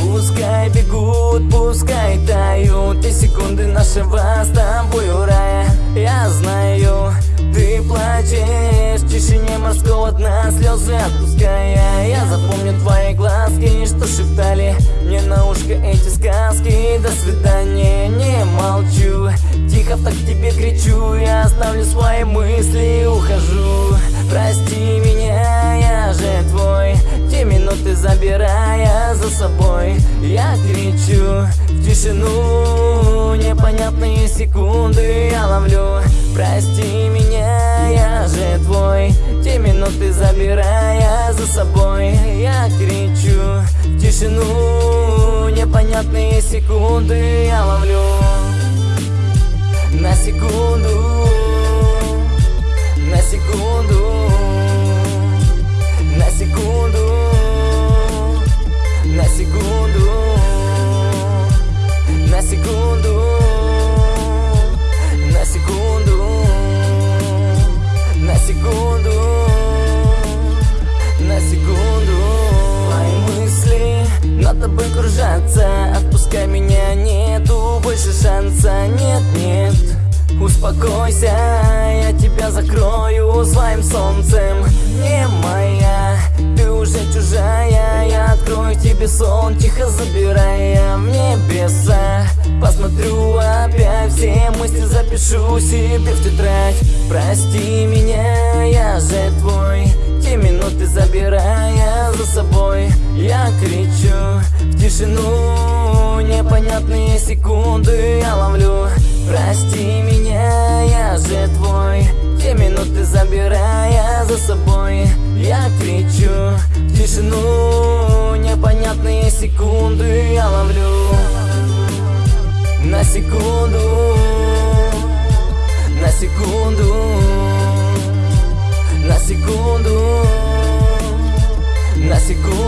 Пускай бегут, пускай тают И секунды нашего с тобою рая Я знаю, ты плачешь В тишине морского дна слезы отпуская. Я за шептали Мне на ушко эти сказки. До свидания, не молчу. Тихо так тебе кричу. Я оставлю свои мысли, ухожу. Прости меня, я же твой. Те минуты забирая за собой Я кричу в тишину. Непонятные секунды я ловлю. Прости меня, я же твой. Те минуты забирая за собой Я кричу тишину. Непонятные секунды я ловлю. На секунду На секунду На секунду На секунду На секунду На секунду На секунду тобой кружатся Отпускай меня, нету больше шанса. Нет, нет, успокойся Я тебя закрою своим солнцем. Не моя, ты уже чужая Я открою тебе сон, тихо забирая в небеса Посмотрю опять все мысли, запишу себе в тетрадь. Прости меня, я же твой Те минуты забирая за собой. Я кричу тишину Непонятные секунды я ловлю. Прости меня, я же твой. Те минуты забирая за собой Я кричу. В тишину Непонятные секунды я ловлю. На секунду На секунду На секунду На секунду.